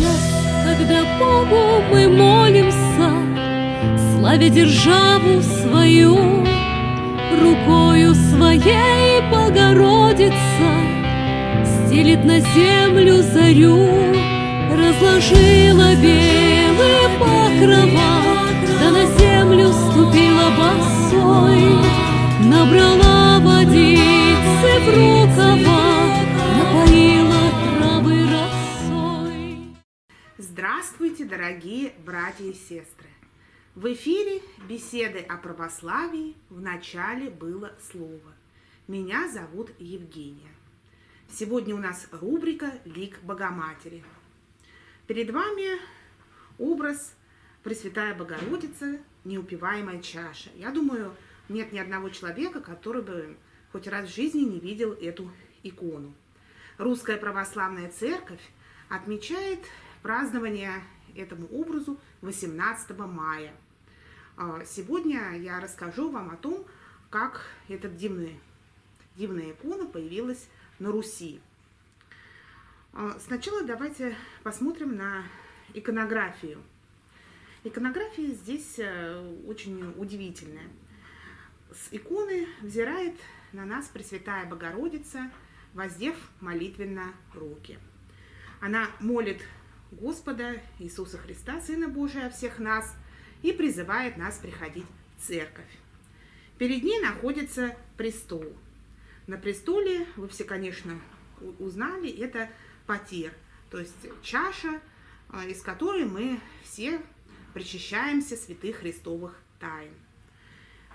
час, когда Богу мы молимся, Славя державу свою, Рукою своей Богородица Стелит на землю зарю, Разложила белые покрова, Да на землю ступила босой, Набрала водицы в рукава, Здравствуйте, дорогие братья и сестры! В эфире беседы о православии в начале было слово. Меня зовут Евгения. Сегодня у нас рубрика «Лик Богоматери». Перед вами образ Пресвятая Богородица, неупиваемая чаша. Я думаю, нет ни одного человека, который бы хоть раз в жизни не видел эту икону. Русская Православная Церковь отмечает празднование этому образу 18 мая. А, сегодня я расскажу вам о том, как эта дивная, дивная икона появилась на Руси. А, сначала давайте посмотрим на иконографию. Иконография здесь э, очень удивительная. С иконы взирает на нас Пресвятая Богородица, воздев молитвенно руки. Она молит Господа Иисуса Христа, Сына Божия, всех нас, и призывает нас приходить в церковь. Перед ней находится престол. На престоле, вы все, конечно, узнали, это потер, то есть чаша, а, из которой мы все причащаемся святых христовых тайн.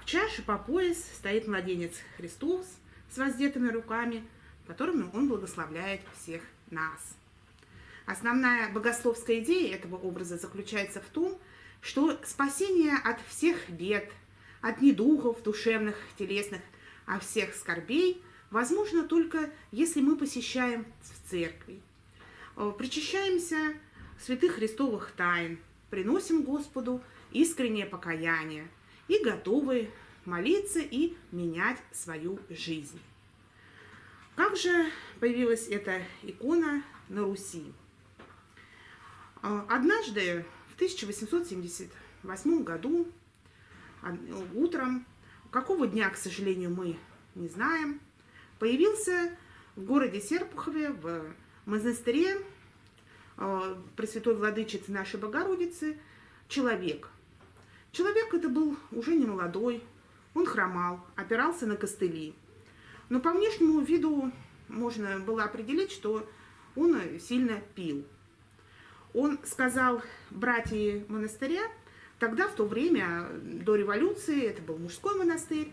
В чаше по пояс стоит младенец Христос с воздетыми руками, которыми он благословляет всех нас. Основная богословская идея этого образа заключается в том, что спасение от всех бед, от недугов душевных, телесных, от всех скорбей возможно только если мы посещаем в церкви, э, причащаемся святых христовых тайн, приносим Господу искреннее покаяние и готовы молиться и менять свою жизнь. Как же появилась эта икона на Руси? А, однажды в 1878 году утром, какого дня, к сожалению, мы не знаем, появился в городе Серпухове в монастыре а, Пресвятой Владычицы нашей Богородицы человек. Человек это был уже не молодой, он хромал, опирался на костыли. Но по внешнему виду можно было определить, что он сильно пил он сказал братья монастыря, тогда, в то время, до революции, это был мужской монастырь,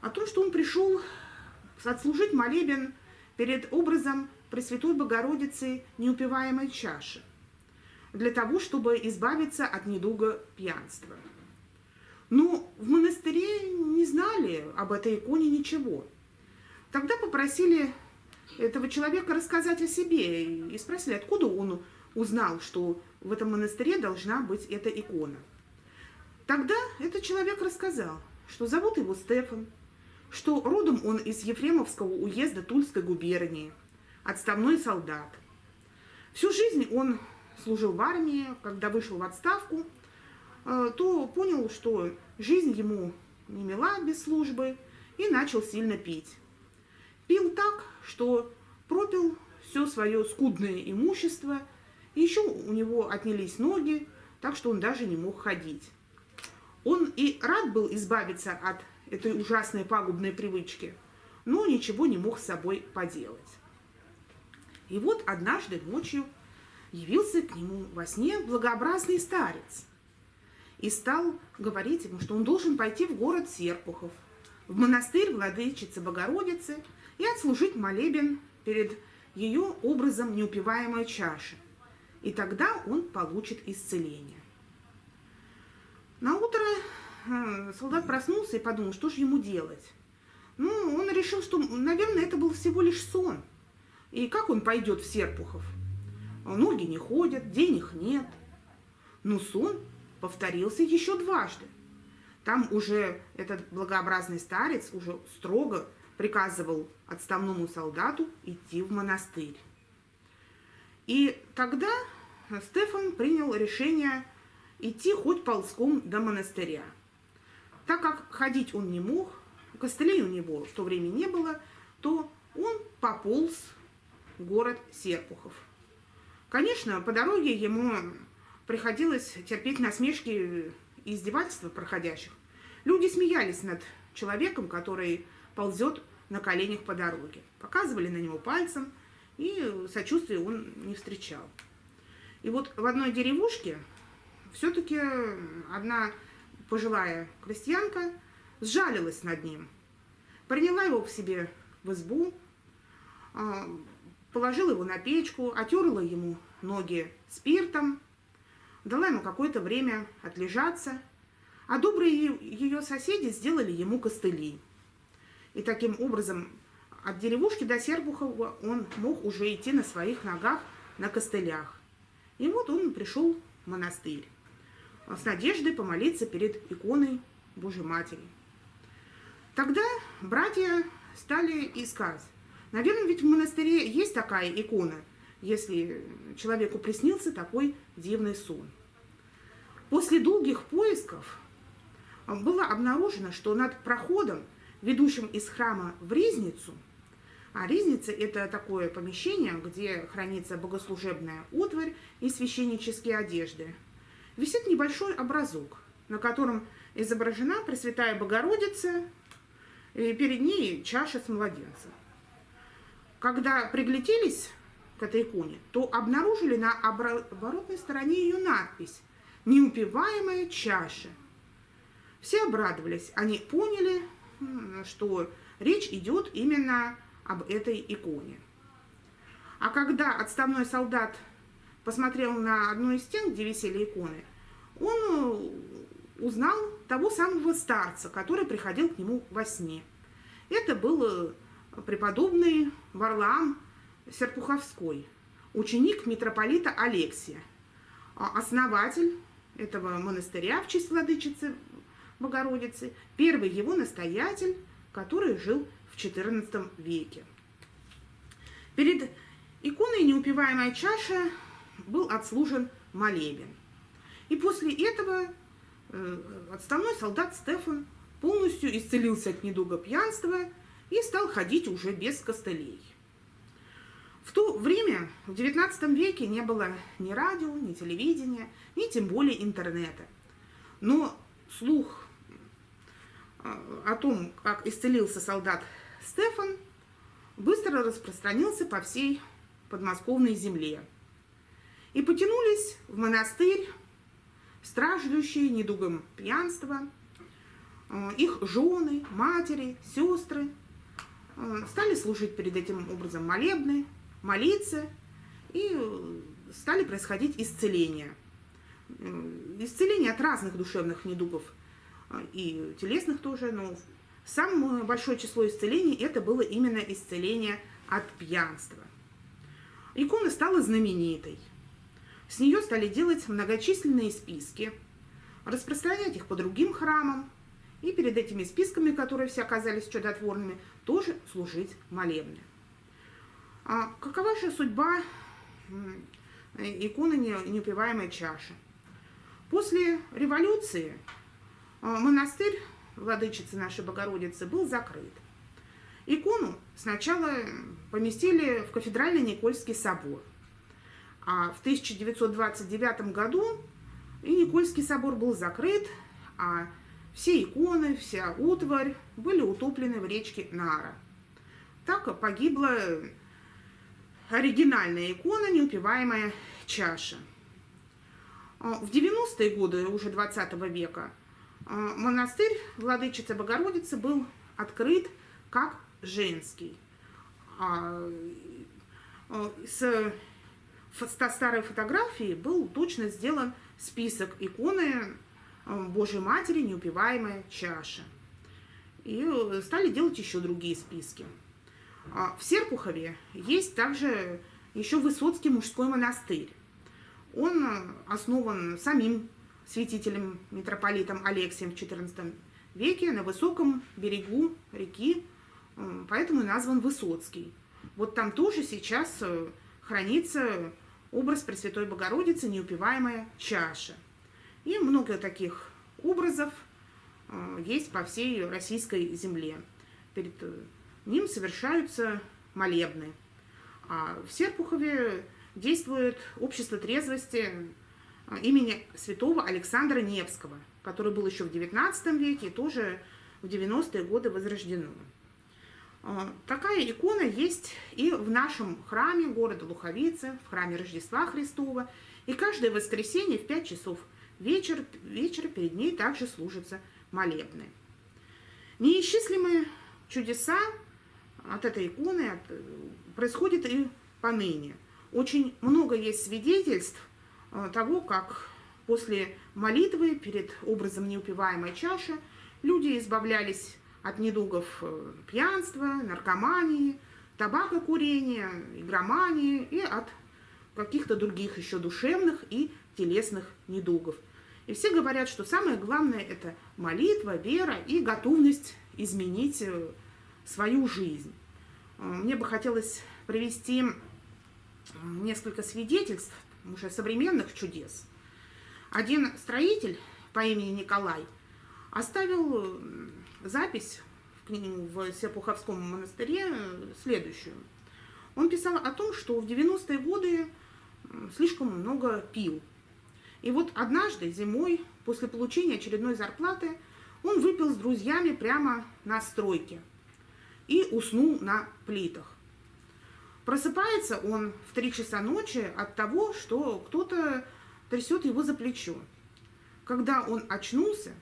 о том, что он пришел отслужить молебен перед образом Пресвятой Богородицы неупиваемой чаши, для того, чтобы избавиться от недуга пьянства. Но в монастыре не знали об этой иконе ничего. Тогда попросили этого человека рассказать о себе и спросили, откуда он узнал, что в этом монастыре должна быть эта икона. Тогда этот человек рассказал, что зовут его Стефан, что родом он из Ефремовского уезда Тульской губернии, отставной солдат. Всю жизнь он служил в армии, когда вышел в отставку, э, то понял, что жизнь ему не мила без службы и начал сильно пить. Пил так, что пропил все свое скудное имущество – и еще у него отнялись ноги, так что он даже не мог ходить. Он и рад был избавиться от этой ужасной пагубной привычки, но ничего не мог с собой поделать. И вот однажды ночью явился к нему во сне благообразный старец и стал говорить ему, что он должен пойти в город Серпухов, в монастырь Владычицы Богородицы и отслужить молебен перед ее образом неупиваемой чаши и тогда он получит исцеление. На утро э, солдат проснулся и подумал, что же ему делать. Ну, он решил, что, наверное, это был всего лишь сон. И как он пойдет в Серпухов? Ноги не ходят, денег нет. Но сон повторился еще дважды. Там уже этот благообразный старец уже строго приказывал отставному солдату идти в монастырь. И тогда Стефан принял решение идти хоть ползком до монастыря. Так как ходить он не мог, костылей у него в то время не было, то он пополз в город Серпухов. Конечно, по дороге ему приходилось терпеть насмешки и издевательства проходящих. Люди смеялись над человеком, который ползет на коленях по дороге. Показывали на него пальцем, и сочувствия он не встречал. И вот в одной деревушке все-таки одна пожилая крестьянка сжалилась над ним, приняла его к себе в избу, а, положила его на печку, отерла ему ноги спиртом, дала ему какое-то время отлежаться, а добрые ее соседи сделали ему костыли. И таким образом от деревушки до Сербухова он мог уже идти на своих ногах на костылях. И вот он пришел в монастырь с надеждой помолиться перед иконой Божьей Матери. Тогда братья стали искать. Наверное, ведь в монастыре есть такая икона, если человеку приснился такой дивный сон. После долгих поисков было обнаружено, что над проходом, ведущим из храма в Ризницу, а Ризница – это такое помещение, где хранится богослужебная утварь и священнические одежды, висит небольшой образок, на котором изображена Пресвятая Богородица, и перед ней чаша с младенцем. Когда пригляделись к этой иконе, то обнаружили на оборотной стороне ее надпись «Неупиваемая чаша». Все обрадовались, они поняли, что речь идет именно об этой иконе. А когда отставной солдат посмотрел на одну из стен, где висели иконы, он э, узнал того самого старца, который приходил к нему во сне. Это был э, преподобный Варлаам Серпуховской, ученик митрополита Алексия, а основатель этого монастыря в честь владычицы Богородицы, первый его настоятель, который жил в XIV веке. Перед иконой неупиваемая чаша был отслужен молебен. И после этого э, отставной солдат Стефан полностью исцелился от недуга пьянства и стал ходить уже без костылей. В то время, в XIX веке, не было ни радио, ни телевидения, ни тем более интернета. Но слух э, о том, как исцелился солдат Стефан, быстро распространился по всей подмосковной земле. И потянулись в монастырь страждущие недугом пьянства, э, их жены, матери, сестры э, стали служить перед этим образом молебны, молиться, и э, стали происходить исцеления. Исцеления от разных душевных недугов и телесных тоже, но самое большое число исцелений это было именно исцеление от пьянства. Икона стала знаменитой – с нее стали делать многочисленные списки, распространять их по другим храмам, и перед этими списками, которые все оказались чудотворными, тоже служить молебны. А какова же судьба иконы неупиваемой чаши? После революции а, монастырь владычицы нашей Богородицы был закрыт. Икону сначала поместили в кафедральный Никольский собор – а в 1929 году и Никольский собор был закрыт, а все иконы, вся утварь были утоплены в речке Нара. Так погибла оригинальная икона, неупиваемая чаша. А в 90-е годы уже 20 века монастырь Владычицы Богородицы был открыт как женский. А, с старой фотографии был точно сделан список иконы э, Божьей Матери «Неупиваемая чаша». И э, стали делать еще другие списки. А в Серпухове есть также еще Высоцкий мужской монастырь. Он э, основан самим святителем митрополитом Алексием в XIV веке на высоком берегу реки, поэтому назван Высоцкий. Вот там тоже сейчас хранится образ Пресвятой Богородицы, неупиваемая чаша. И много таких образов э, есть по всей российской земле. Перед э, ним совершаются молебны. А в Серпухове действует общество трезвости э, имени святого Александра Невского, который был еще в XIX веке и тоже в 90-е годы возрождено. А, такая икона есть и в нашем храме города Луховицы, в храме Рождества Христова. И каждое воскресенье в 5 часов вечер, вечера перед ней также служатся молебны. Неисчислимые чудеса от этой иконы от, происходят и поныне. Очень много есть свидетельств а, того, как после молитвы перед образом неупиваемой чаши люди избавлялись от недугов э, пьянства, наркомании, табакокурения, игромании и от каких-то других еще душевных и телесных недугов. И все говорят, что самое главное – это молитва, вера и готовность изменить э, свою жизнь. Э, мне бы хотелось привести несколько свидетельств уже современных чудес. Один строитель по имени Николай оставил запись в Серпуховском монастыре следующую. Он писал о том, что в 90-е годы слишком много пил. И вот однажды зимой, после получения очередной зарплаты, он выпил с друзьями прямо на стройке и уснул на плитах. Просыпается он в 3 часа ночи от того, что кто-то трясет его за плечо. Когда он очнулся,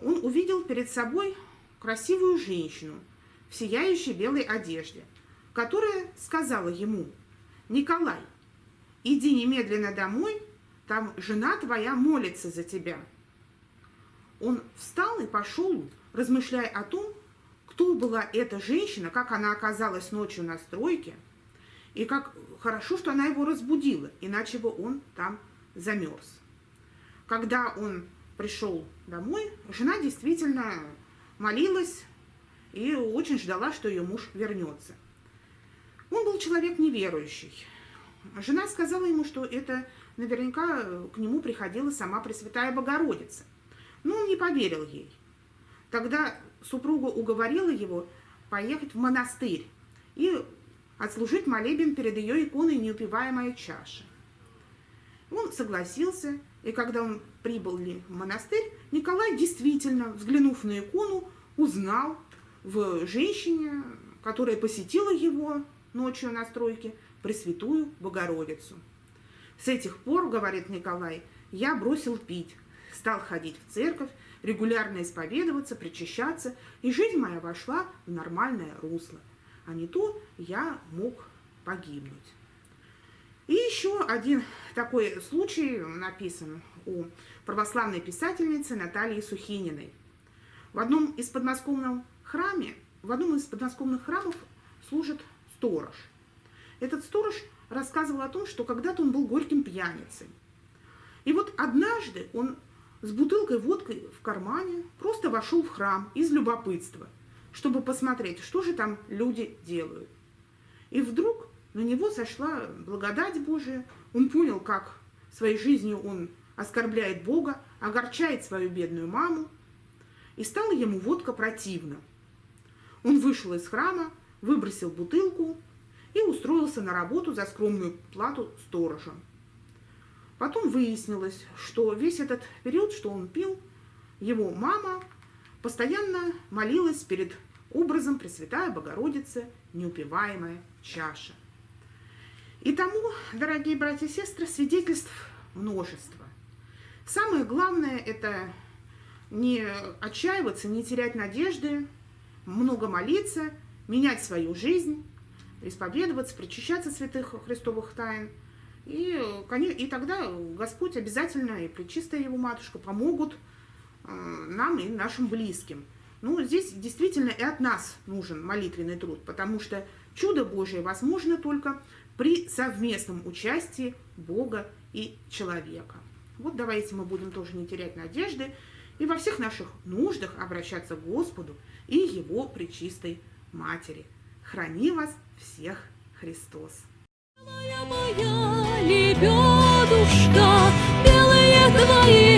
он увидел перед собой красивую женщину в сияющей белой одежде, которая сказала ему, «Николай, иди немедленно домой, там жена твоя молится за тебя». Он встал и пошел, размышляя о том, кто была эта женщина, как она оказалась ночью на стройке, и как хорошо, что она его разбудила, иначе бы он там замерз. Когда он пришел домой, жена действительно молилась и очень ждала, что ее муж вернется. Он был человек неверующий. Жена сказала ему, что это наверняка к нему приходила сама Пресвятая Богородица. Но он не поверил ей. Тогда супруга уговорила его поехать в монастырь и отслужить молебен перед ее иконой «Неупиваемая чаша». Он согласился, и когда он прибыл в монастырь, Николай действительно, взглянув на икону, узнал в женщине, которая посетила его ночью на стройке, Пресвятую Богородицу. С этих пор, говорит Николай, я бросил пить, стал ходить в церковь, регулярно исповедоваться, причащаться, и жизнь моя вошла в нормальное русло. А не то я мог погибнуть. И еще один такой случай написан у православной писательницы Натальи Сухининой. В одном из подмосковных храме, в одном из подмосковных храмов служит сторож. Этот сторож рассказывал о том, что когда-то он был горьким пьяницей. И вот однажды он с бутылкой водки в кармане просто вошел в храм из любопытства, чтобы посмотреть, что же там люди делают. И вдруг на него сошла благодать Божия, он понял, как своей жизнью он оскорбляет Бога, огорчает свою бедную маму, и стала ему водка противна. Он вышел из храма, выбросил бутылку и устроился на работу за скромную плату сторожа. Потом выяснилось, что весь этот период, что он пил, его мама постоянно молилась перед образом Пресвятая Богородицы, неупиваемая чаша. И тому, дорогие братья и сестры, свидетельств множество. Самое главное – это не отчаиваться, не терять надежды, много молиться, менять свою жизнь, исповедоваться, причащаться святых христовых тайн. И, и тогда Господь обязательно и Пречистая Его Матушка помогут э, нам и нашим близким. Ну, здесь действительно и от нас нужен молитвенный труд, потому что чудо Божие возможно только при совместном участии Бога и человека. Вот давайте мы будем тоже не терять надежды и во всех наших нуждах обращаться к Господу и Его Пречистой Матери. Храни вас всех Христос! Моя, моя, лебедушка, белые твои